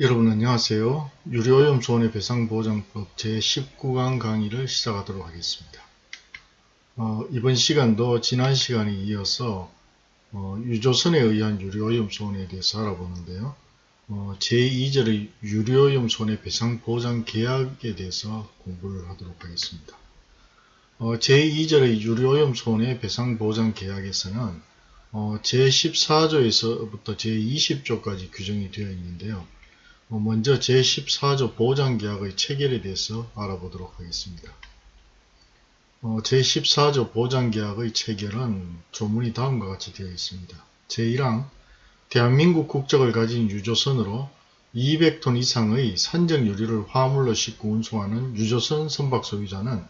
여러분 안녕하세요. 유료오염 손해 배상 보장법 제19강 강의를 시작하도록 하겠습니다. 어, 이번 시간도 지난 시간에 이어서 어, 유조선에 의한 유료오염 손해에 대해서 알아보는데요. 어, 제2절의 유료오염 손해 배상 보장 계약에 대해서 공부를 하도록 하겠습니다. 어, 제2절의 유료오염 손해 배상 보장 계약에서는 어, 제14조에서부터 제20조까지 규정이 되어 있는데요. 어, 먼저 제14조 보장계약의 체결에 대해서 알아보도록 하겠습니다. 어, 제14조 보장계약의 체결은 조문이 다음과 같이 되어 있습니다. 제1항 대한민국 국적을 가진 유조선으로 200톤 이상의 산적 유리를 화물로 싣고 운송하는 유조선 선박 소유자는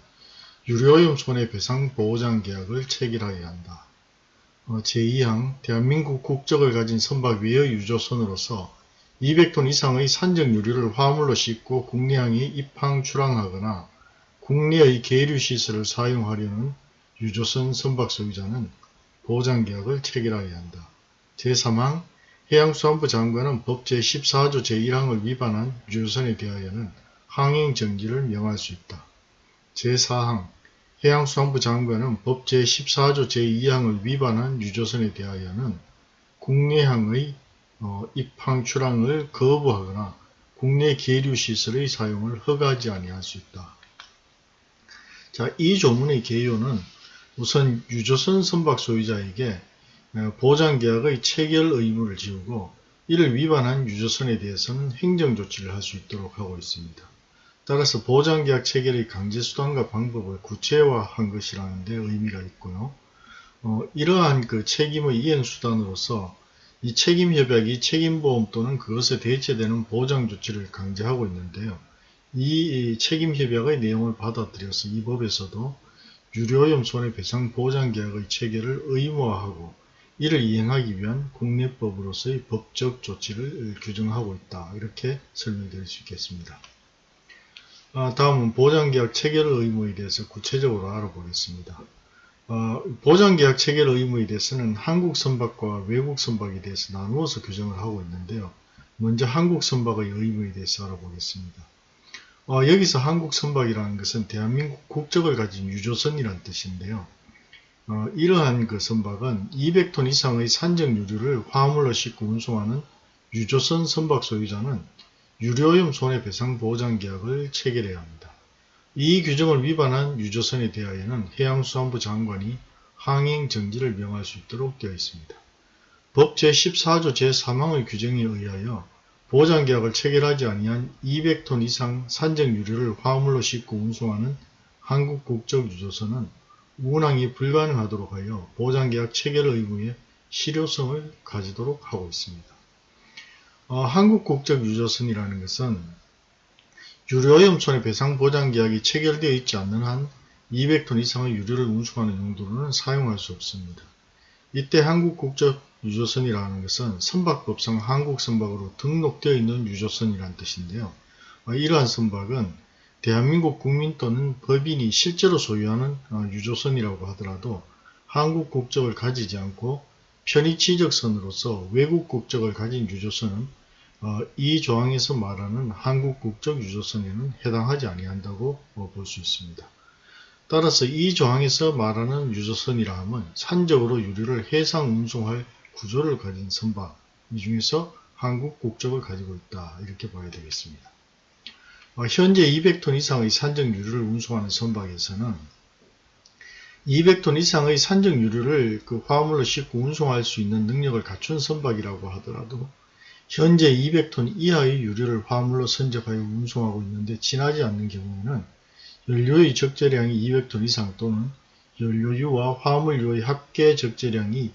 유료오염 손해배상 보장계약을 체결하여야 한다. 어, 제2항 대한민국 국적을 가진 선박 외의 유조선으로서 200톤 이상의 산적 유리를 화물로 싣고 국내항에 입항 출항하거나 국내의 계류시설을 사용하려는 유조선 선박 소유자는 보장계약을 체결하여야 한다. 제3항 해양수산부 장관은 법 제14조 제1항을 위반한 유조선에 대하여는 항행정지를 명할 수 있다. 제4항 해양수산부 장관은 법 제14조 제2항을 위반한 유조선에 대하여는 국내항의 어, 입항 출항을 거부하거나 국내 계류 시설의 사용을 허가하지 아니할 수 있다. 자, 이 조문의 개요는 우선 유조선 선박 소유자에게 어, 보장계약의 체결 의무를 지우고 이를 위반한 유조선에 대해서는 행정조치를 할 수 있도록 하고 있습니다. 따라서 보장계약 체결의 강제수단과 방법을 구체화한 것이라는 데 의미가 있고요. 어, 이러한 그 책임의 이행수단으로서 이 책임협약이 책임보험 또는 그것에 대체되는 보장 조치를 강제하고 있는데요. 이 책임협약의 내용을 받아들여서 이 법에서도 유료오염 손해배상 보장계약의 체결을 의무화하고 이를 이행하기 위한 국내법으로서의 법적 조치를 규정하고 있다. 이렇게 설명드릴 수 있겠습니다. 아, 다음은 보장계약 체결 의무에 대해서 구체적으로 알아보겠습니다. 어, 보장계약 체결 의무에 대해서는 한국 선박과 외국 선박에 대해서 나누어서 규정을 하고 있는데요. 먼저 한국 선박의 의무에 대해서 알아보겠습니다. 어, 여기서 한국 선박이라는 것은 대한민국 국적을 가진 유조선이라는 뜻인데요. 어, 이러한 그 선박은 200톤 이상의 산적 유류를 화물로 싣고 운송하는 유조선 선박 소유자는 유료오염 손해배상 보장계약을 체결해야 합니다. 이 규정을 위반한 유조선에 대하여는 해양수산부 장관이 항행정지를 명할 수 있도록 되어 있습니다. 법 제14조 제3항의 규정에 의하여 보장계약을 체결하지 아니한 200톤 이상 산적 유류를 화물로 싣고 운송하는 한국 국적 유조선은 운항이 불가능하도록 하여 보장계약 체결 의무에 실효성을 가지도록 하고 있습니다. 어, 한국 국적 유조선이라는 것은 유료오염 손해 배상 보장 계약이 체결되어 있지 않는 한 200톤 이상의 유류를 운송하는 용도로는 사용할 수 없습니다. 이때 한국 국적 유조선이라는 것은 선박법상 한국 선박으로 등록되어 있는 유조선이라는 뜻인데요. 어, 이러한 선박은 대한민국 국민 또는 법인이 실제로 소유하는 어, 유조선이라고 하더라도 한국 국적을 가지지 않고 편의취적선으로서 외국 국적을 가진 유조선은 어, 이 조항에서 말하는 한국 국적 유조선에는 해당하지 아니한다고 어, 볼수 있습니다. 따라서 이 조항에서 말하는 유조선이라 함은 산적으로 유류를 해상 운송할 구조를 가진 선박 이 중에서 한국 국적을 가지고 있다 이렇게 봐야 되겠습니다. 어, 현재 200톤 이상의 산적 유류를 운송하는 선박에서는 200톤 이상의 산적 유류를 그 화물로 싣고 운송할 수 있는 능력을 갖춘 선박이라고 하더라도 현재 200톤 이하의 유류를 화물로 선적하여 운송하고 있는데 지나지 않는 경우에는 연료의 적재량이 200톤 이상 또는 연료유와 화물유의 합계 적재량이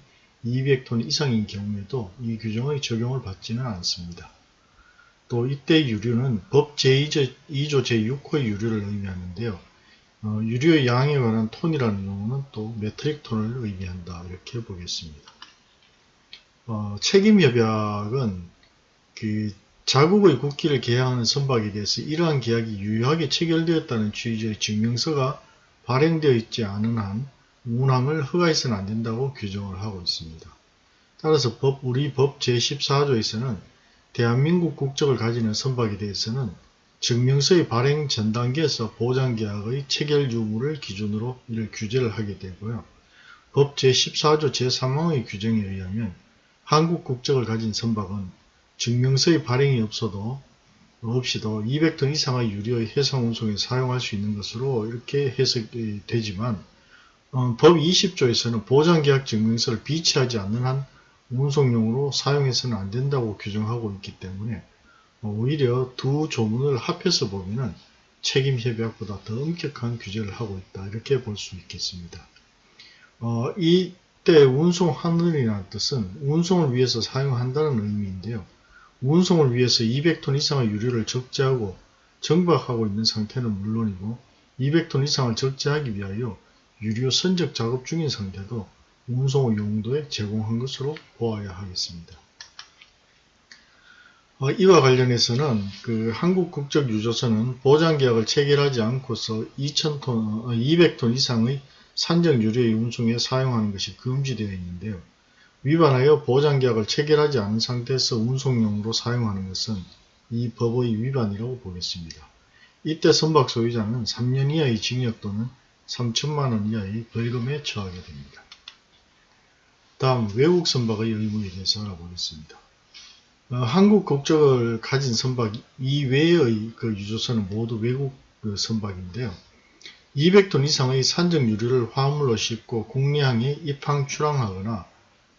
200톤 이상인 경우에도 이 규정의 적용을 받지는 않습니다. 또 이때 유류는 법 제2조, 제6호의 유류를 의미하는데요. 어, 유류의 양에 관한 톤이라는 용어는 또 metric ton을 의미한다 이렇게 보겠습니다. 어, 책임협약은 그 자국의 국기를 게양하는 선박에 대해서 이러한 계약이 유효하게 체결되었다는 취지의 증명서가 발행되어 있지 않은 한 운항을 허가해서는 안 된다고 규정을 하고 있습니다. 따라서 법, 우리 법 제14조에서는 대한민국 국적을 가지는 선박에 대해서는 증명서의 발행 전 단계에서 보장계약의 체결 유무를 기준으로 이를 규제를 하게 되고요. 법 제14조 제3항의 규정에 의하면 한국 국적을 가진 선박은 증명서의 발행이 없어도 없이도 200톤 이상의 유료의 해상 운송에 사용할 수 있는 것으로 이렇게 해석이 되지만 어, 법 20조에서는 보장계약 증명서를 비치하지 않는 한 운송용으로 사용해서는 안 된다고 규정하고 있기 때문에 어, 오히려 두 조문을 합해서 보면은 책임협약보다 더 엄격한 규제를 하고 있다 이렇게 볼 수 있겠습니다. 어, 이때 운송 하늘이라는 뜻은 운송을 위해서 사용한다는 의미인데요. 운송을 위해서 200톤 이상의 유류를 적재하고 정박하고 있는 상태는 물론이고 200톤 이상을 적재하기 위하여 유료 선적 작업 중인 상태도 운송 용도에 제공한 것으로 보아야 하겠습니다. 어, 이와 관련해서는 그 한국 국적 유조선은 보장 계약을 체결하지 않고서 2,000톤, 200톤 이상의 산적 유료의 운송에 사용하는 것이 금지되어 있는데요. 위반하여 보장계약을 체결하지 않은 상태에서 운송용으로 사용하는 것은 이 법의 위반이라고 보겠습니다. 이때 선박 소유자는 3년 이하의 징역 또는 3천만원 이하의 벌금에 처하게 됩니다. 다음 외국 선박의 의무에 대해서 알아보겠습니다. 어, 한국 국적을 가진 선박 이외의 그 유조선은 모두 외국 그 선박인데요. 200톤 이상의 산적 유류를 화물로 싣고 국내항에 입항 출항하거나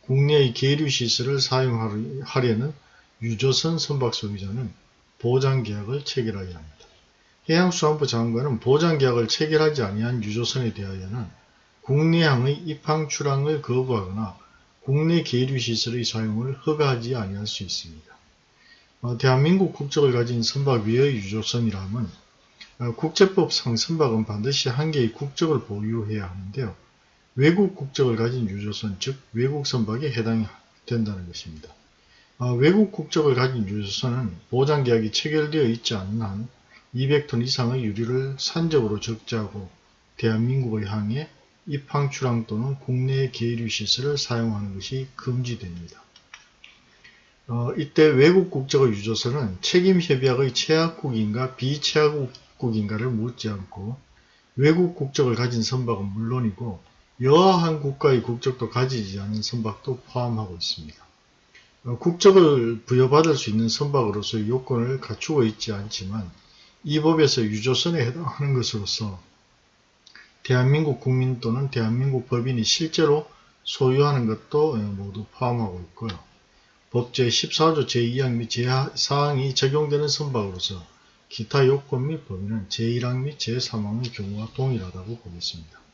국내의 계류 시설을 사용하려는 유조선 선박 소유자는 보장계약을 체결하여야 합니다. 해양수산부 장관은 보장계약을 체결하지 아니한 유조선에 대하여는 국내항의 입항 출항을 거부하거나 국내 계류시설의 사용을 허가하지 아니할 수 있습니다. 어, 대한민국 국적을 가진 선박 외의 유조선이라면 어, 국제법상 선박은 반드시 한 개의 국적을 보유해야 하는데요. 외국 국적을 가진 유조선, 즉 외국 선박에 해당이 된다는 것입니다. 어, 외국 국적을 가진 유조선은 보장계약이 체결되어 있지 않는 한 200톤 이상의 유류를 산적으로 적재하고 대한민국의 항에 입항 출항 또는 국내 계류 시설을 사용하는 것이 금지됩니다. 어, 이때 외국 국적의 유조선은 책임 협약의 최약국인가 비최약국인가를 묻지 않고 외국 국적을 가진 선박은 물론이고 여하한 국가의 국적도 가지지 않은 선박도 포함하고 있습니다. 어, 국적을 부여받을 수 있는 선박으로서의 요건을 갖추고 있지 않지만 이 법에서 유조선에 해당하는 것으로서 대한민국 국민 또는 대한민국 법인이 실제로 소유하는 것도 모두 포함하고 있고요. 법 제14조 제2항 및 제4항이 적용되는 선박으로서 기타 요건 및 범위는 제1항 및 제3항의 경우와 동일하다고 보겠습니다.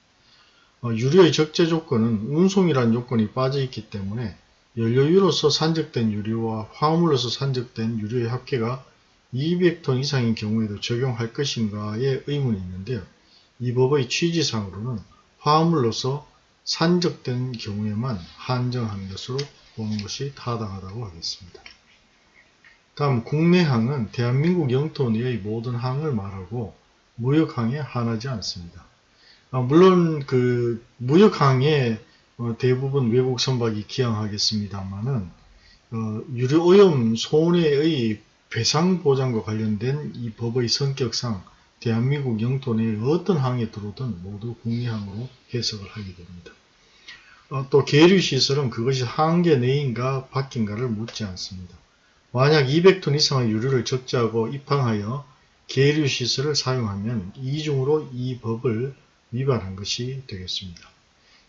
어, 유료의 적재 조건은 운송이란 요건이 빠져 있기 때문에 연료유로서 산적된 유료와 화물로서 산적된 유료의 합계가 200톤 이상인 경우에도 적용할 것인가에 의문이 있는데요. 이 법의 취지상으로는 화물로서 산적된 경우에만 한정하는 것으로 보는 것이 타당하다고 하겠습니다. 다음 국내항은 대한민국 영토 내의 모든 항을 말하고 무역항에 한하지 않습니다. 아, 물론 그 무역항에 어, 대부분 외국 선박이 기항하겠습니다만은 어, 유류오염 손해의 배상 보장과 관련된 이 법의 성격상 대한민국 영토 내에 어떤 항에 들어오든 모두 국내항으로 해석을 하게 됩니다. 어, 또 계류시설은 그것이 항계 내인가 밖인가를 묻지 않습니다. 만약 200톤 이상의 유류를 적재하고 입항하여 계류시설을 사용하면 이중으로 이 법을 위반한 것이 되겠습니다.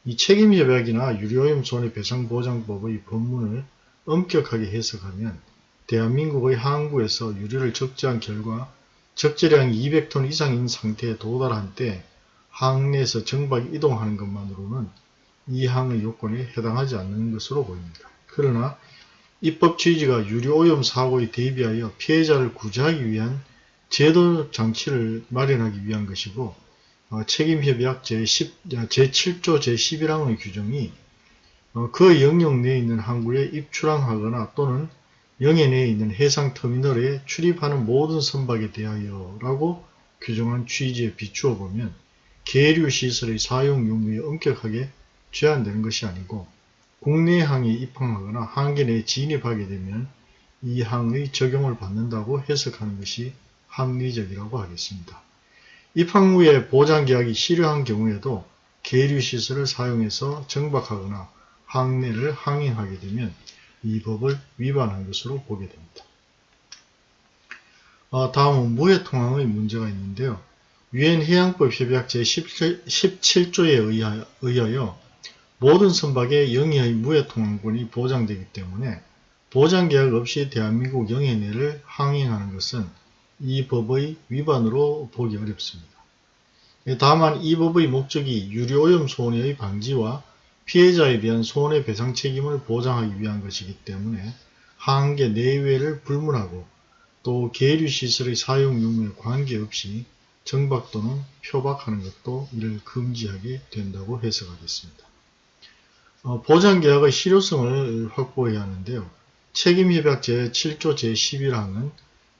이 책임협약이나 유료오염 손해배상보장법의 법문을 엄격하게 해석하면 대한민국의 항구에서 유류를 적재한 결과 적재량 200톤 이상인 상태에 도달한 때 항내에서 정박 이동하는 것만으로는 이 항의 요건에 해당하지 않는 것으로 보입니다. 그러나 입법 취지가 유류오염 사고에 대비하여 피해자를 구제하기 위한 제도 장치를 마련하기 위한 것이고 어, 책임협약 제10, 제7조 제11항의 규정이 어, 그 영역 내에 있는 항구에 입출항하거나 또는 영해 내에 있는 해상터미널에 출입하는 모든 선박에 대하여 라고 규정한 취지에 비추어 보면 계류시설의 사용 용무에 엄격하게 제한되는 것이 아니고 국내 항에 입항하거나 항계 내에 진입하게 되면 이 항의 적용을 받는다고 해석하는 것이 합리적이라고 하겠습니다. 입항 후에 보장계약이 실효한 경우에도 계류시설을 사용해서 정박하거나 항내를 항행하게 되면 이 법을 위반한 것으로 보게 됩니다. 어, 다음은 무해통항의 문제가 있는데요. 유엔 해양법 협약 제17조에 의하여 모든 선박의 영해의 무해통항권이 보장되기 때문에 보장계약 없이 대한민국 영해 내를 항행하는 것은 이 법의 위반으로 보기 어렵습니다. 다만 이 법의 목적이 유류오염 손해의 방지와 피해자에 대한 손해배상 책임을 보장하기 위한 것이기 때문에 항계 내외를 불문하고 또 계류시설의 사용 유무에 관계없이 정박 또는 표박하는 것도 이를 금지하게 된다고 해석하겠습니다. 어, 보장계약의 실효성을 확보해야 하는데요. 책임협약 제7조 제11항은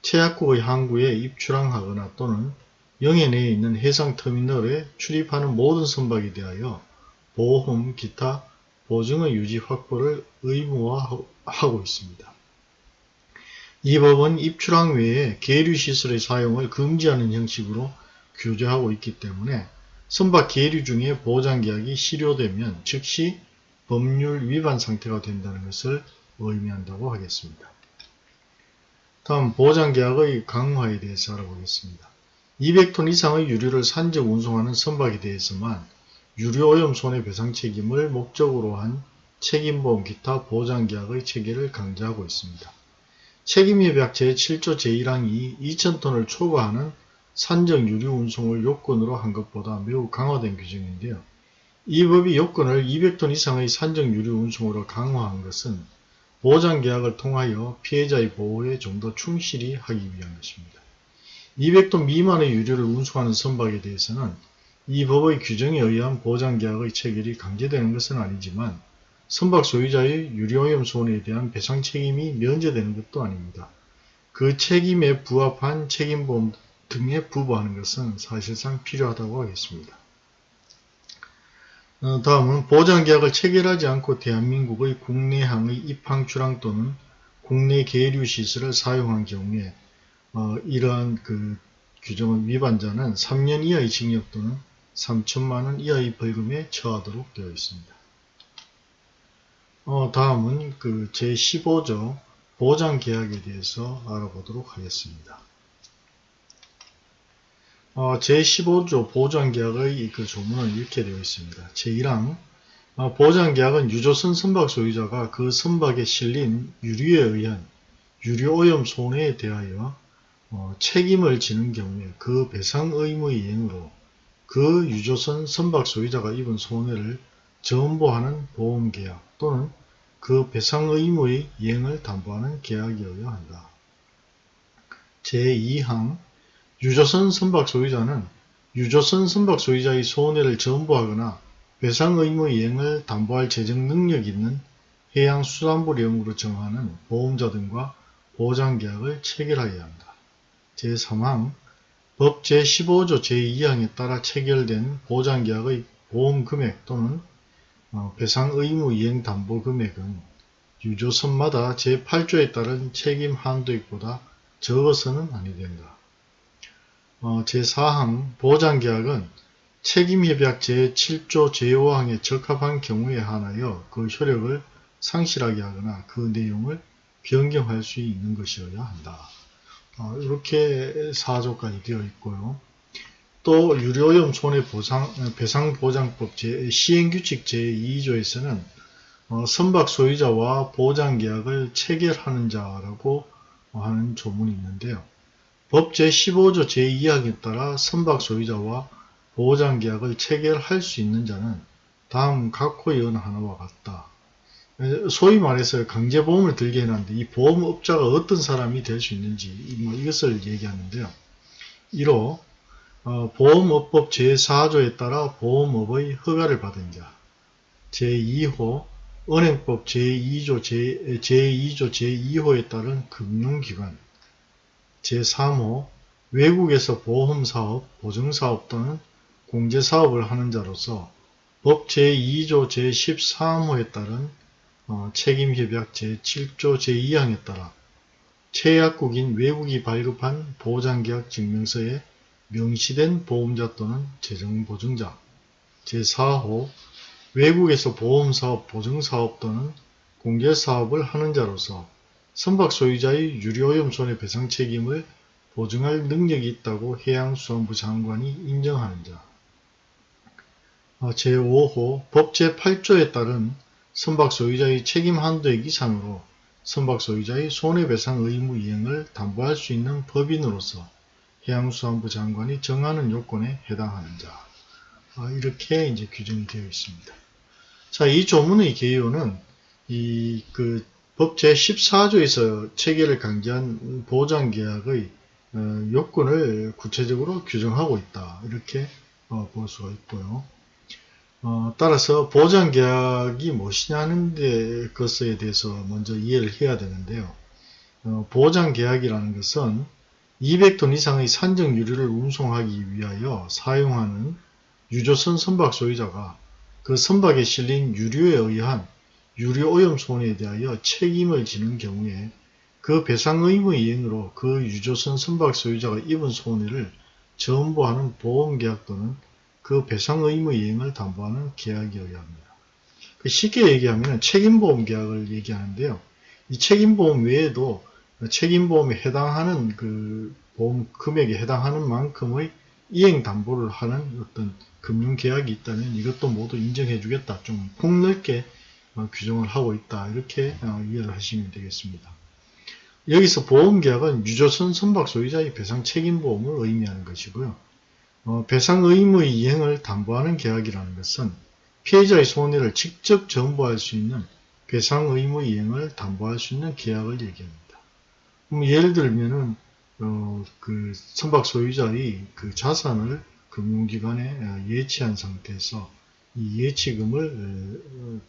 최약국의 항구에 입출항하거나 또는 영해 내에 있는 해상터미널에 출입하는 모든 선박에 대하여 보험, 기타, 보증의 유지 확보를 의무화하고 있습니다. 이 법은 입출항 외에 계류시설의 사용을 금지하는 형식으로 규제하고 있기 때문에 선박 계류 중에 보장계약이 실효되면 즉시 법률 위반 상태가 된다는 것을 의미한다고 하겠습니다. 다음 보장계약의 강화에 대해서 알아보겠습니다. 200톤 이상의 유류를 산적 운송하는 선박에 대해서만 유류오염 손해배상 책임을 목적으로 한 책임보험 기타 보장계약의 체계를 강조하고 있습니다. 책임협약 제7조 제1항이 2000톤을 초과하는 산적 유류 운송을 요건으로 한 것보다 매우 강화된 규정인데요. 이 법이 요건을 200톤 이상의 산적 유류 운송으로 강화한 것은 보장 계약을 통하여 피해자의 보호에 좀 더 충실히 하기 위한 것입니다. 200톤 미만의 유류를 운송하는 선박에 대해서는 이 법의 규정에 의한 보장 계약의 체결이 강제되는 것은 아니지만 선박 소유자의 유류오염 손해에 대한 배상 책임이 면제되는 것도 아닙니다. 그 책임에 부합한 책임보험 등에 부부하는 것은 사실상 필요하다고 하겠습니다. 어, 다음은 보장계약을 체결하지 않고 대한민국의 국내항의 입항, 출항 또는 국내 계류 시설을 사용한 경우에 어, 이러한 그 규정의 위반자는 3년 이하의 징역 또는 3천만원 이하의 벌금에 처하도록 되어 있습니다. 어, 다음은 그 제15조 보장계약에 대해서 알아보도록 하겠습니다. 어, 제15조 보장계약의 그 조문은 이렇게 되어 있습니다. 제1항 어, 보장계약은 유조선 선박 소유자가 그 선박에 실린 유류에 의한 유류오염 손해에 대하여 어, 책임을 지는 경우에 그 배상 의무의 이행으로 그 유조선 선박 소유자가 입은 손해를 전보하는 보험계약 또는 그 배상 의무의 이행을 담보하는 계약이어야 한다. 제2항 유조선 선박 소유자는 유조선 선박 소유자의 손해를 전부하거나 배상 의무 이행을 담보할 재정 능력 있는 해양수산부령으로 정하는 보험자 등과 보장계약을 체결하여야 한다. 제3항 법 제15조 제2항에 따라 체결된 보장계약의 보험금액 또는 어, 배상 의무 이행 담보 금액은 유조선마다 제8조에 따른 책임 한도액보다 적어서는 아니 된다. 어, 제4항 보장계약은 책임협약 제7조 제5항에 적합한 경우에 한하여 그 효력을 상실하게 하거나 그 내용을 변경할 수 있는 것이어야 한다. 어, 이렇게 4조까지 되어 있고요. 또 유료오염 손해보상, 배상보장법 제, 시행규칙 제2조에서는 어, 선박 소유자와 보장계약을 체결하는 자라고 하는 조문이 있는데요. 법 제15조 제2항에 따라 선박 소유자와 보호장계약을 체결할 수 있는 자는 다음 각호의 어느 하나와 같다. 소위 말해서 강제보험을 들게 해놨는데 이 보험업자가 어떤 사람이 될 수 있는지 뭐 이것을 얘기하는데요. 1호 어, 보험업법 제4조에 따라 보험업의 허가를 받은 자 제2호 은행법 제2조 제, 제2조 제2호에 따른 금융기관 제3호 외국에서 보험사업, 보증사업 또는 공제사업을 하는 자로서 법 제2조 제13호에 따른 어, 책임협약 제7조 제2항에 따라 최약국인 외국이 발급한 보장계약 증명서에 명시된 보험자 또는 재정보증자 제4호 외국에서 보험사업, 보증사업 또는 공개사업을 하는 자로서 선박 소유자의 유료오염 손해배상 책임을 보증할 능력이 있다고 해양수산부 장관이 인정하는 자 어, 제5호 법 제8조에 따른 선박 소유자의 책임 한도액 이상으로 선박 소유자의 손해배상 의무 이행을 담보할 수 있는 법인으로서 해양수산부 장관이 정하는 요건에 해당하는 자 아, 이렇게 이제 규정이 되어 있습니다. 자, 이 조문의 개요는 이 그 법 제14조에서 체계를 강제한 보장계약의 어, 요건을 구체적으로 규정하고 있다. 이렇게 어, 볼 수가 있고요. 어, 따라서 보장계약이 무엇이냐는 데 것에 대해서 먼저 이해를 해야 되는데요. 어, 보장계약이라는 것은 200톤 이상의 산정 유류를 운송하기 위하여 사용하는 유조선 선박 소유자가 그 선박에 실린 유류에 의한 유류 오염 손해에 대하여 책임을 지는 경우에 그 배상 의무 이행으로 그 유조선 선박 소유자가 입은 손해를 전부하는 보험계약 또는 그 배상 의무 이행을 담보하는 계약이어야 합니다. 그 쉽게 얘기하면 책임보험 계약을 얘기하는데요. 이 책임보험 외에도 책임보험에 해당하는 그 보험 금액에 해당하는 만큼의 이행 담보를 하는 어떤 금융 계약이 있다면 이것도 모두 인정해 주겠다. 좀 폭넓게 어, 규정을 하고 있다. 이렇게 어, 이해를 하시면 되겠습니다. 여기서 보험계약은 유조선 선박 소유자의 배상 책임보험을 의미하는 것이고요. 어, 배상 의무의 이행을 담보하는 계약이라는 것은 피해자의 손해를 직접 전부할 수 있는 배상 의무 이행을 담보할 수 있는 계약을 얘기합니다. 예를 들면은 어, 그 선박 소유자의 그 자산을 금융기관에 어, 예치한 상태에서 이 예치금을 어, 어,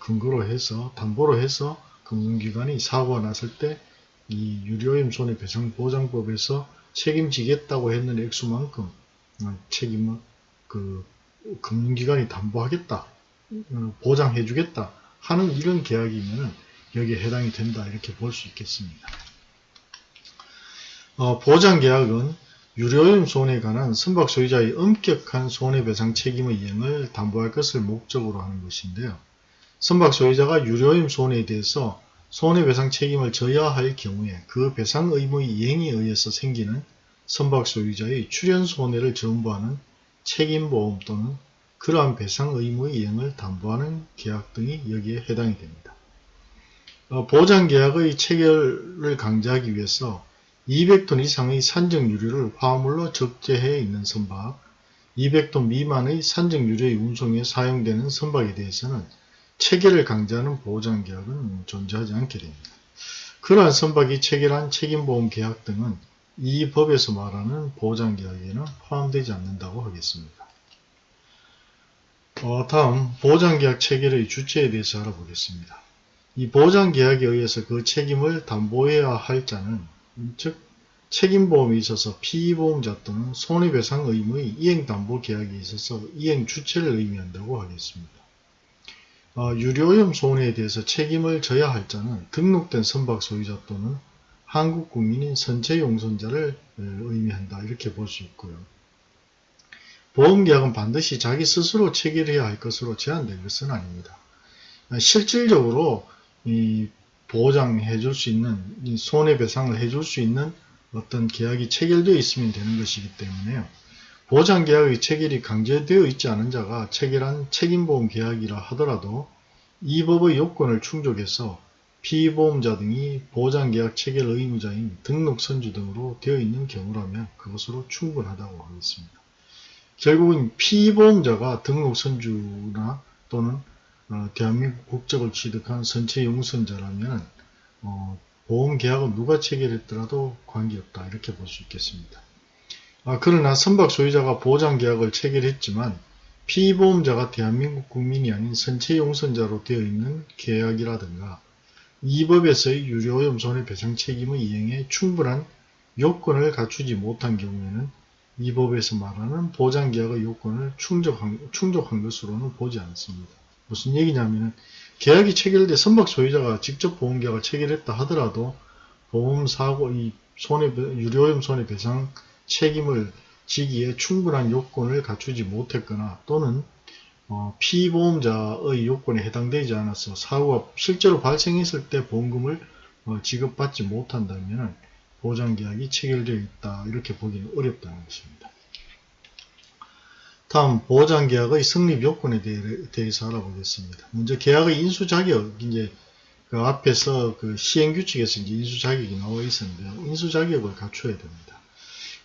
근거로 해서 담보로 해서 금융기관이 사고가 났을 때 이 유료임 손해배상보장법에서 책임지겠다고 했는 액수만큼 책임을 그 금융기관이 담보하겠다, 보장해주겠다 하는 이런 계약이면 여기에 해당이 된다 이렇게 볼 수 있겠습니다. 어, 보장계약은 유료임 손해에 관한 선박 소유자의 엄격한 손해배상 책임의 이행을 담보할 것을 목적으로 하는 것인데요. 선박 소유자가 유료임 손해에 대해서 손해배상 책임을 져야 할 경우에 그 배상 의무의 이행에 의해서 생기는 선박 소유자의 출연 손해를 전부하는 책임보험 또는 그러한 배상 의무의 이행을 담보하는 계약 등이 여기에 해당이 됩니다. 어, 보장계약의 체결을 강제하기 위해서 200톤 이상의 산정유류를 화물로 적재해 있는 선박, 200톤 미만의 산정유류의 운송에 사용되는 선박에 대해서는 체결을 강제하는 보장계약은 존재하지 않게 됩니다. 그러한 선박이 체결한 책임보험 계약 등은 이 법에서 말하는 보장계약에는 포함되지 않는다고 하겠습니다. 어, 다음 보장계약 체결의 주체에 대해서 알아보겠습니다. 이 보장계약에 의해서 그 책임을 담보해야 할 자는 즉 책임보험에 있어서 피보험자 또는 손해배상 의무의 이행담보계약에 있어서 이행 주체를 의미한다고 하겠습니다. 어, 유료오염 손해에 대해서 책임을 져야 할 자는 등록된 선박 소유자 또는 한국 국민인 선체 용선자를 의미한다. 이렇게 볼 수 있고요. 보험계약은 반드시 자기 스스로 체결해야 할 것으로 제한된 것은 아닙니다. 실질적으로 이 보장해 줄 수 있는 손해배상을 해 줄 수 있는 어떤 계약이 체결되어 있으면 되는 것이기 때문에요. 보장계약의 체결이 강제되어 있지 않은 자가 체결한 책임보험 계약이라 하더라도 이 법의 요건을 충족해서 피보험자 등이 보장계약 체결 의무자인 등록선주 등으로 되어 있는 경우라면 그것으로 충분하다고 하겠습니다. 결국은 피보험자가 등록선주나 또는 어, 대한민국 국적을 취득한 선체 용선자라면 어, 보험계약은 누가 체결했더라도 관계없다 이렇게 볼 수 있겠습니다. 아, 그러나 선박 소유자가 보장계약을 체결했지만 피보험자가 대한민국 국민이 아닌 선체 용선자로 되어 있는 계약이라든가 이 법에서의 유료오염 손해배상 책임의 이행에 충분한 요건을 갖추지 못한 경우에는 이 법에서 말하는 보장계약의 요건을 충족한, 충족한 것으로는 보지 않습니다. 무슨 얘기냐면 계약이 체결돼 선박 소유자가 직접 보험계약을 체결했다 하더라도 보험 사고 이 손해 유료염 손해배상 책임을 지기에 충분한 요건을 갖추지 못했거나 또는 어, 피보험자의 요건에 해당되지 않아서 사고가 실제로 발생했을 때 보험금을 어, 지급받지 못한다면 보장계약이 체결되어 있다 이렇게 보기는 어렵다는 것입니다. 다음 보장계약의 성립 요건에 대해 서 알아보겠습니다. 먼저 계약의 인수 자격 이제 그 앞에서 그 시행규칙에서 이제 인수 자격이 나와 있었는데요. 인수 자격을 갖춰야 됩니다.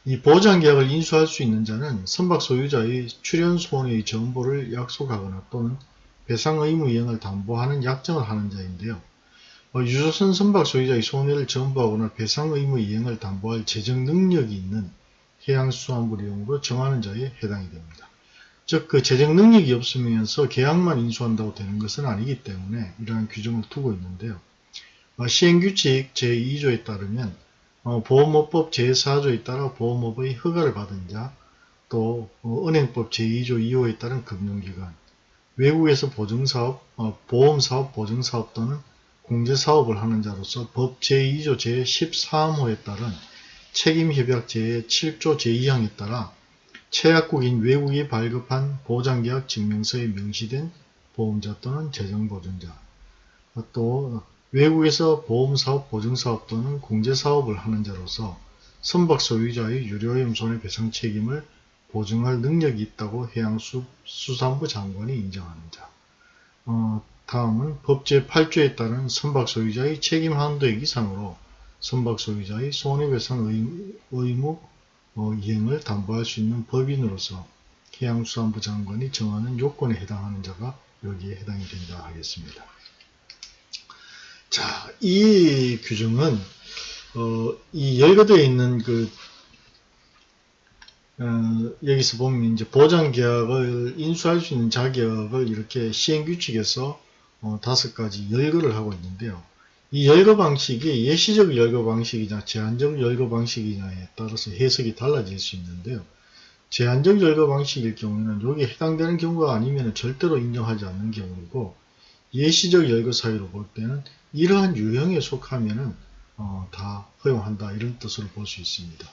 이 보장계약을 인수할 수 있는 자는 선박 소유자의 출연 손해의 전보를 약속하거나 또는 배상 의무 이행을 담보하는 약정을 하는 자인데요. 어, 유조선 선박 소유자의 손해를 전보하거나 배상 의무 이행을 담보할 재정 능력이 있는 해양수산부 내용으로 정하는 자에 해당이 됩니다. 즉, 그 재정 능력이 없으면서 계약만 인수한다고 되는 것은 아니기 때문에 이러한 규정을 두고 있는데요. 어, 시행규칙 제2조에 따르면 어, 보험업법 제4조에 따라 보험업의 허가를 받은 자, 또 어, 은행법 제2조 2호에 따른 금융기관, 외국에서 보증사업, 어, 보험사업, 보증사업 또는 공제사업을 하는 자로서 법 제2조 제13호에 따른 책임협약 제7조 제2항에 따라 최약국인 외국이 발급한 보장계약 증명서에 명시된 보험자 또는 재정보증자 또 외국에서 보험사업, 보증사업 또는 공제사업을 하는 자로서 선박 소유자의 유료염 손해배상 책임을 보증할 능력이 있다고 해양수산부 장관이 인정하는 자. 어, 다음은 법 제 8조에 따른 선박 소유자의 책임 한도액 이상으로 선박 소유자의 손해배상 의무 어, 이행을 담보할 수 있는 법인으로서 해양수산부 장관이 정하는 요건에 해당하는 자가 여기에 해당이 된다 하겠습니다. 자, 이 규정은 어, 이 열거되어 있는 그 어, 여기서 보면 이제 보장계약을 인수할 수 있는 자격을 이렇게 시행규칙에서 어, 다섯 가지 열거를 하고 있는데요. 이 열거 방식이 예시적 열거 방식이냐 제한적 열거 방식이냐에 따라서 해석이 달라질 수 있는데요. 제한적 열거 방식일 경우에는 여기에 해당되는 경우가 아니면 절대로 인정하지 않는 경우이고 예시적 열거 사유로 볼 때는 이러한 유형에 속하면은 어, 다 허용한다 이런 뜻으로 볼 수 있습니다.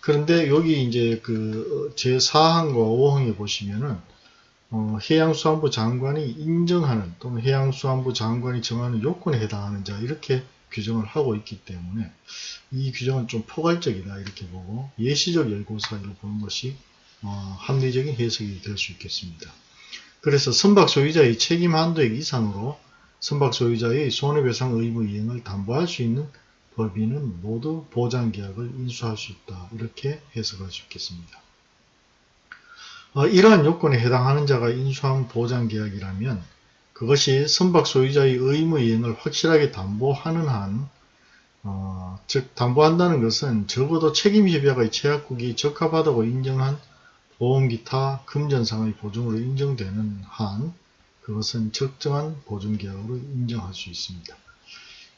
그런데 여기 이제 그 제4항과 5항에 보시면은 어, 해양수산부 장관이 인정하는 또는 해양수산부 장관이 정하는 요건에 해당하는 자 이렇게 규정을 하고 있기 때문에 이 규정은 좀 포괄적이다 이렇게 보고 예시적 열고 사유로 보는 것이 어, 합리적인 해석이 될 수 있겠습니다. 그래서 선박 소유자의 책임 한도액 이상으로 선박 소유자의 손해배상 의무 이행을 담보할 수 있는 법인은 모두 보장계약을 인수할 수 있다. 이렇게 해석할 수 있겠습니다. 어, 이러한 요건에 해당하는 자가 인수한 보장계약이라면 그것이 선박 소유자의 의무 이행을 확실하게 담보하는 한, 어, 즉 담보한다는 것은 적어도 책임협약의 최약국이 적합하다고 인정한 보험기타 금전상의 보증으로 인정되는 한 그것은 적정한 보증계약으로 인정할 수 있습니다.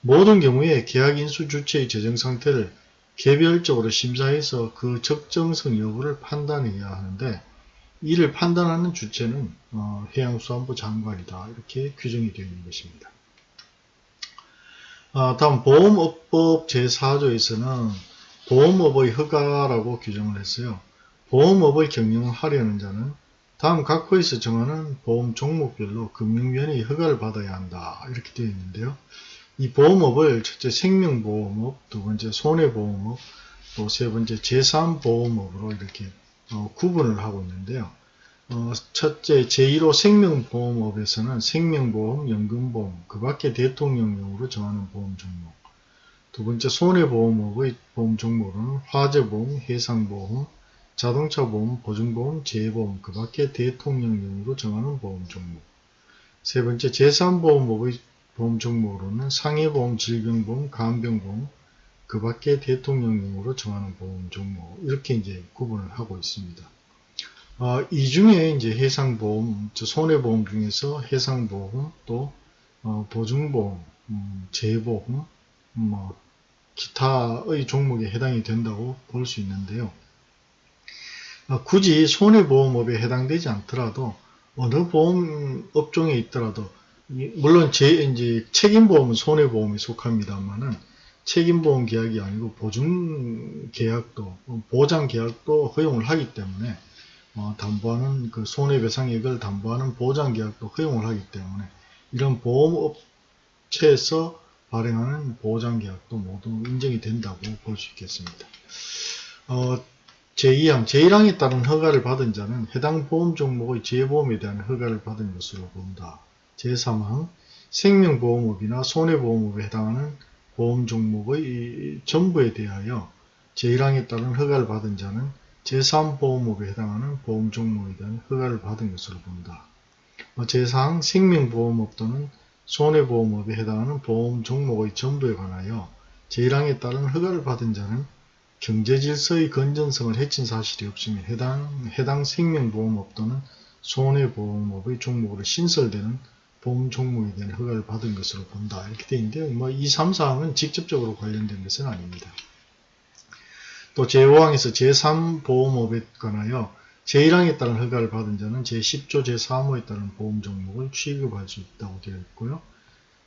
모든 경우에 계약 인수 주체의 재정상태를 개별적으로 심사해서 그 적정성 여부를 판단해야 하는데 이를 판단하는 주체는 어, 해양수산부 장관이다 이렇게 규정이 되어 있는 것입니다. 아, 다음 보험업법 제4조에서는 보험업의 허가라고 규정을 했어요. 보험업의 경영을 하려는 자는 다음 각 호에서 정하는 보험 종목별로 금융위원회의 허가를 받아야 한다 이렇게 되어 있는데요. 이 보험업을 첫째 생명보험업, 두 번째 손해보험업, 또 세 번째 재산보험업으로 이렇게 어, 구분을 하고 있는데요. 어, 첫째 제1호 생명보험업에서는 생명보험, 연금보험, 그 밖에 대통령령으로 정하는 보험 종목 두 번째 손해보험업의 보험 종목은 화재보험, 해상보험, 자동차 보험, 보증보험, 재보험, 그 밖에 대통령령으로 정하는 보험 종목 세 번째 재산보험업의 보험 종목으로는 상해보험, 질병보험, 간병보험, 그 밖에 대통령령으로 정하는 보험 종목 이렇게 이제 구분을 하고 있습니다. 어, 이 중에 이제 해상보험, 손해보험 중에서 해상보험 또 어, 보증보험, 음, 재보험, 뭐 기타의 종목에 해당이 된다고 볼 수 있는데요. 어, 굳이 손해보험업에 해당되지 않더라도 어느 보험 업종에 있더라도 물론 제 이제 책임보험은 손해보험에 속합니다만은 책임보험 계약이 아니고 보증 계약도 보장 계약도 허용을 하기 때문에 어, 담보하는 그 손해배상액을 담보하는 보장 계약도 허용을 하기 때문에 이런 보험업체에서 발행하는 보장 계약도 모두 인정이 된다고 볼 수 있겠습니다. 어, 제2항, 제1항에 따른 허가를 받은 자는 해당 보험 종목의 재보험에 대한 허가를 받은 것으로 본다. 제3항, 생명보험업이나 손해보험업에 해당하는 보험 종목의 전부에 대하여 제1항에 따른 허가를 받은 자는 제3보험업에 해당하는 보험 종목에 대한 허가를 받은 것으로 본다. 뭐 제4항 생명보험업 또는 손해보험업에 해당하는 보험 종목의 전부에 관하여 제1항에 따른 허가를 받은 자는 경제질서의 건전성을 해친 사실이 없으면 해당, 해당 생명보험업 또는 손해보험업의 종목으로 신설되는 보험 종목에 대한 허가를 받은 것으로 본다. 이렇게 되어 있는데요. 뭐, 이 3, 4항은 직접적으로 관련된 것은 아닙니다. 또 제5항에서 제3보험업에 관하여 제1항에 따른 허가를 받은 자는 제10조 제3호에 따른 보험 종목을 취급할 수 있다고 되어 있고요.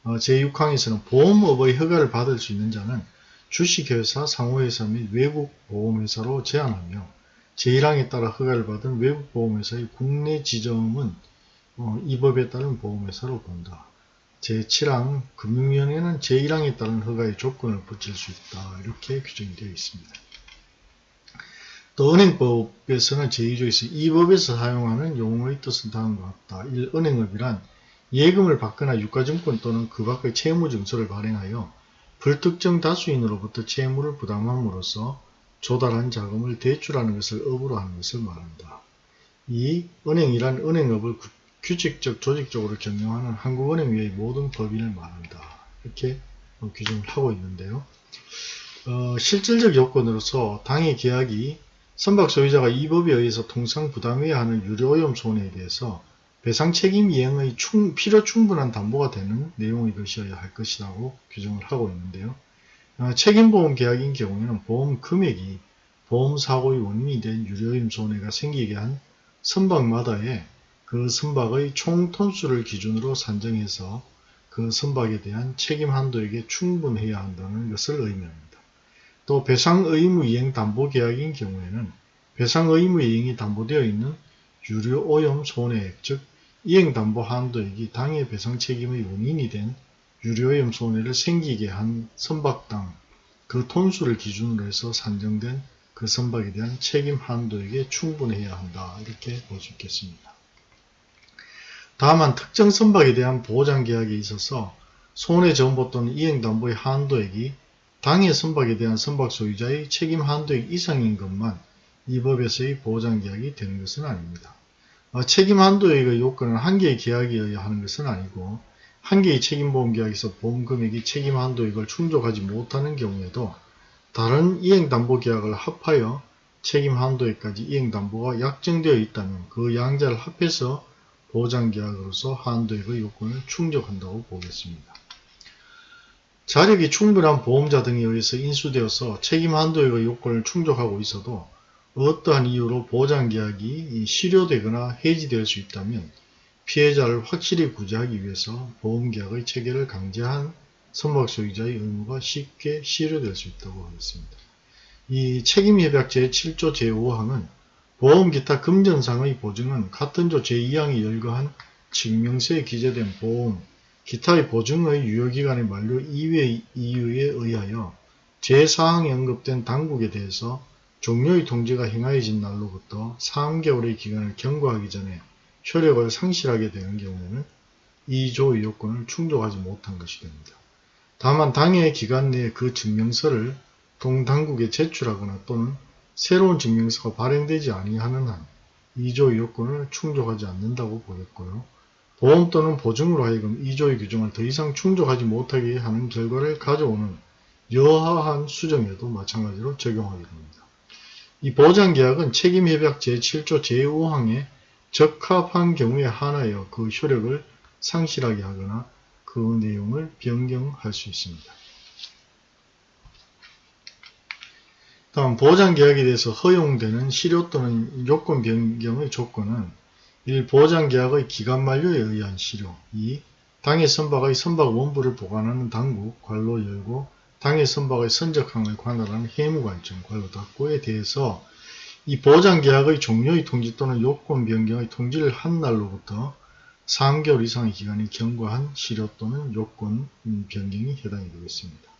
어, 제6항에서는 보험업의 허가를 받을 수 있는 자는 주식회사, 상호회사 및 외국 보험회사로 제한하며 제1항에 따라 허가를 받은 외국 보험회사의 국내 지점은 어, 이 법에 따른 보험회사로 본다. 제7항 금융위원회는 제1항에 따른 허가의 조건을 붙일 수 있다. 이렇게 규정이 되어 있습니다. 또 은행법에서는 제2조에서 이 법에서 사용하는 용어의 뜻은 다음과 같다. 1. 은행업이란 예금을 받거나 유가증권 또는 그 밖의 채무증서를 발행하여 불특정 다수인으로부터 채무를 부담함으로써 조달한 자금을 대출하는 것을 업으로 하는 것을 말한다. 2. 은행이란 은행업을 규칙적 조직적으로 경영하는 한국은행 외의 모든 법인을 말한다. 이렇게 규정을 하고 있는데요. 어, 실질적 요건으로서 당의 계약이 선박 소유자가 이 법에 의해서 통상 부담해야 하는 유료오염 손해에 대해서 배상 책임 이행의 충, 필요 충분한 담보가 되는 내용의 것이어야 할 것이라고 규정을 하고 있는데요. 어, 책임보험 계약인 경우에는 보험 금액이 보험 사고의 원인이 된 유료오염 손해가 생기게 한 선박마다의 그 선박의 총 톤수를 기준으로 산정해서 그 선박에 대한 책임 한도에게 충분해야 한다는 것을 의미합니다. 또 배상 의무 이행 담보 계약인 경우에는 배상 의무 이행이 담보되어 있는 유료 오염 손해액 즉 이행 담보 한도액이 당해 배상 책임의 원인이 된 유료 오염 손해를 생기게 한 선박당 그 톤수를 기준으로 해서 산정된 그 선박에 대한 책임 한도에게 충분해야 한다 이렇게 볼 수 있겠습니다. 다만 특정 선박에 대한 보장 계약에 있어서 손해정보 또는 이행담보의 한도액이 당해 선박에 대한 선박 소유자의 책임 한도액 이상인 것만 이 법에서의 보장계약이 되는 것은 아닙니다. 어, 책임 한도액의 요건은 한 개의 계약이어야 하는 것은 아니고 한 개의 책임보험 계약에서 보험 금액이 책임 한도액을 충족하지 못하는 경우에도 다른 이행담보 계약을 합하여 책임 한도액까지 이행담보가 약정되어 있다면 그 양자를 합해서 보장계약으로서 한도액의 요건을 충족한다고 보겠습니다. 자력이 충분한 보험자 등에 의해서 인수되어서 책임 한도액의 요건을 충족하고 있어도 어떠한 이유로 보장계약이 실효되거나 해지될 수 있다면 피해자를 확실히 구제하기 위해서 보험계약의 체결을 강제한 선박 소유자의 의무가 쉽게 실효될 수 있다고 하겠습니다. 이 책임협약 제7조 제5항은 보험 기타 금전상의 보증은 같은 조 제2항이 열거한 증명서에 기재된 보험, 기타의 보증의 유효기간의 만료 이외의 이유에 의하여 제4항에 언급된 당국에 대해서 종료의 통지가 행하여진 날로부터 3개월의 기간을 경과하기 전에 효력을 상실하게 되는 경우에는 이 조의 요건을 충족하지 못한 것이 됩니다. 다만 당해 기간 내에 그 증명서를 동당국에 제출하거나 또는 새로운 증명서가 발행되지 아니하는 한 2조의 요건을 충족하지 않는다고 보겠고요. 보험 또는 보증으로 하여금 2조의 규정을 더 이상 충족하지 못하게 하는 결과를 가져오는 여하한 수정에도 마찬가지로 적용하게 됩니다. 이 보장계약은 책임협약 제7조 제5항에 적합한 경우에 한하여 그 효력을 상실하게 하거나 그 내용을 변경할 수 있습니다. 다음 보장계약에 대해서 허용되는 실효 또는 요건 변경의 조건은 1. 보장계약의 기간 만료에 의한 실효 2. 당해 선박의 선박 원부를 보관하는 당국 관로 열고 당해 선박의 선적항을 관할하는 해무관청 관로닫고에 대해서 이 보장계약의 종료의 통지 또는 요건 변경의 통지를 한 날로부터 3개월 이상의 기간이 경과한 실효 또는 요건 음, 변경이 해당이 되겠습니다.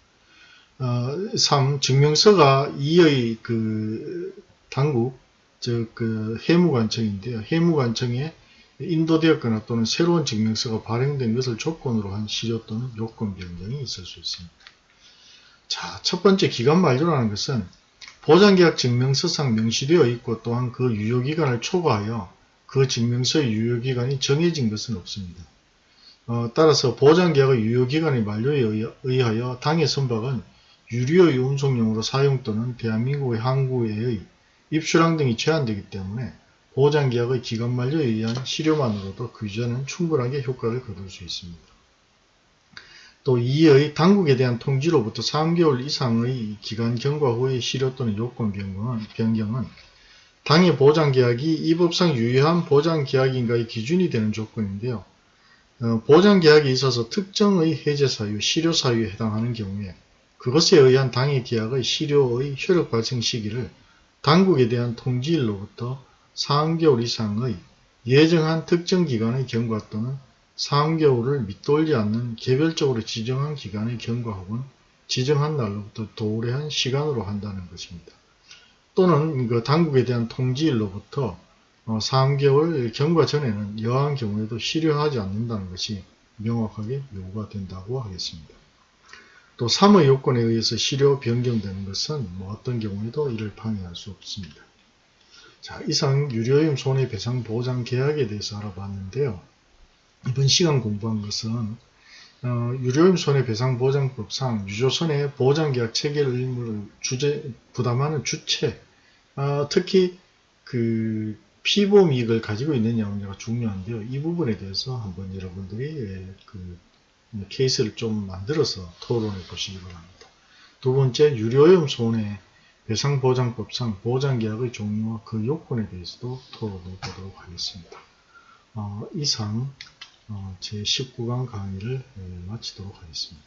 어, 3. 증명서가 이의 그 당국 즉 그 해무관청인데요. 해무관청에 인도되었거나 또는 새로운 증명서가 발행된 것을 조건으로 한 실효 또는 요건 변경이 있을 수 있습니다. 자, 첫 번째 기간 만료라는 것은 보장계약 증명서상 명시되어 있고 또한 그 유효기간을 초과하여 그 증명서의 유효기간이 정해진 것은 없습니다. 어, 따라서 보장계약의 유효기간의 만료에 의하- 의하여 당해 선박은 유료의 운송용으로 사용 또는 대한민국의 항구에의 입수량 등이 제한되기 때문에 보장계약의 기간 만료에 의한 실효만으로도 그 규제는 충분하게 효과를 거둘 수 있습니다. 또 이의 당국에 대한 통지로부터 3개월 이상의 기간 경과 후의 실효 또는 요건 변경은, 변경은 당해 보장계약이 이 법상 유효한 보장계약인가의 기준이 되는 조건인데요. 어, 보장계약에 있어서 특정의 해제 사유, 실효 사유에 해당하는 경우에 그것에 의한 당해 계약의 실효의 효력 발생 시기를 당국에 대한 통지일로부터 3개월 이상의 예정한 특정 기간의 경과 또는 3개월을 밑돌지 않는 개별적으로 지정한 기간의 경과 혹은 지정한 날로부터 도래한 시간으로 한다는 것입니다. 또는 그 당국에 대한 통지일로부터 어, 3개월 경과 전에는 여한 경우에도 실효하지 않는다는 것이 명확하게 요구가 된다고 하겠습니다. 또 3의 요건에 의해서 실효 변경되는 것은 뭐 어떤 경우에도 이를 방해할 수 없습니다. 자, 이상 유료임 손해배상 보장 계약에 대해서 알아봤는데요. 이번 시간 공부한 것은 어, 유료임 손해배상보장법상 유조선의 보장계약 체결 의무를 주제, 부담하는 주체, 어, 특히 그 피보험 이익을 가지고 있느냐 문제가 중요한데요. 이 부분에 대해서 한번 여러분들이 예, 그 케이스를 좀 만들어서 토론해 보시기 바랍니다. 두 번째, 유료염 손해 배상보장법상 보장계약의 종류와 그 요건에 대해서도 토론해 보도록 하겠습니다. 어, 이상 어, 제19강 강의를 예, 마치도록 하겠습니다.